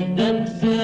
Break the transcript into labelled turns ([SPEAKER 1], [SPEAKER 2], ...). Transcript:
[SPEAKER 1] And dun.